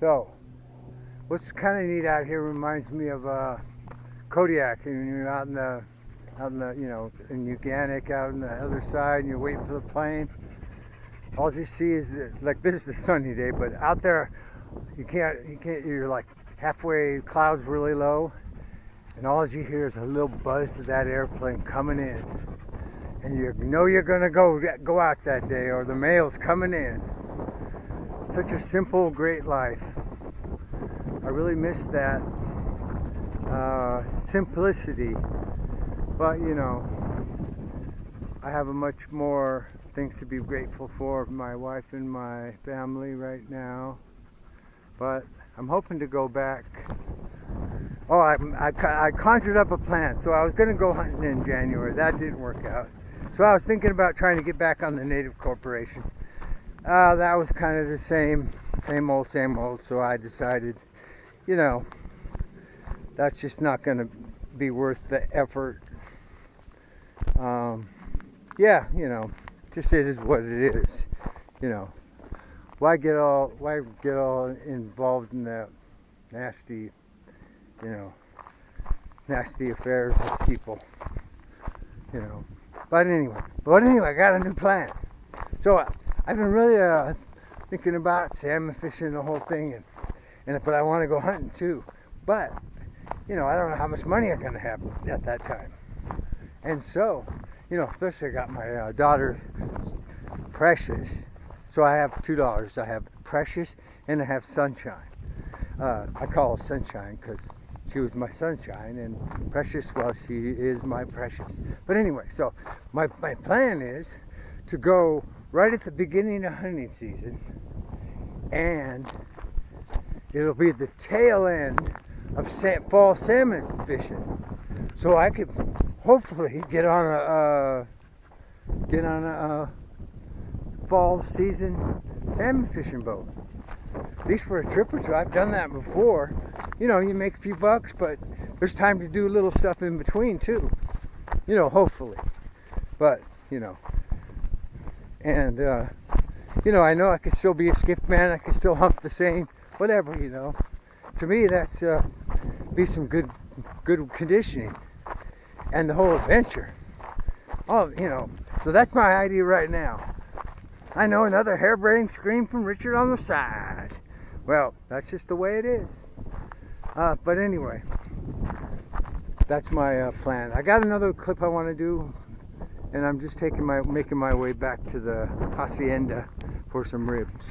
So, what's kind of neat out here reminds me of uh, Kodiak, and you're out in the, out in the, you know, in Uganik, out on the other side, and you're waiting for the plane. All you see is like this is a sunny day, but out there, you can't, you can't. You're like halfway, clouds really low, and all you hear is a little buzz of that airplane coming in, and you know you're gonna go go out that day, or the mail's coming in. Such a simple, great life. I really miss that uh, simplicity, but you know, I have a much more things to be grateful for my wife and my family right now. But I'm hoping to go back. Oh, I, I, I conjured up a plan. So I was going to go hunting in January. That didn't work out. So I was thinking about trying to get back on the Native Corporation. Uh, that was kind of the same, same old, same old. So I decided, you know, that's just not going to be worth the effort. Um, yeah, you know, just it is what it is. You know, why get all why get all involved in that nasty, you know, nasty affairs with people. You know, but anyway, but anyway, I got a new plan. So I've been really uh, thinking about salmon fishing the whole thing, and and but I want to go hunting too. But you know, I don't know how much money I'm gonna have at that time. And so, you know, especially I got my uh, daughter, Precious. So I have two daughters. I have Precious and I have Sunshine. Uh, I call her Sunshine because she was my sunshine, and Precious, well, she is my precious. But anyway, so my, my plan is to go right at the beginning of hunting season, and it'll be the tail end of fall salmon fishing. So I could hopefully get on a uh, get on a uh, fall season salmon fishing boat. At least for a trip or two. I've done that before. You know, you make a few bucks, but there's time to do little stuff in between too. You know, hopefully. But, you know. And uh, you know, I know I could still be a skiff man, I could still hump the same, whatever, you know. To me that's uh, be some good good conditioning and the whole adventure. Oh, you know, so that's my idea right now. I know another harebrained scream from Richard on the side. Well, that's just the way it is. Uh, but anyway, that's my uh, plan. I got another clip I want to do, and I'm just taking my making my way back to the hacienda for some ribs.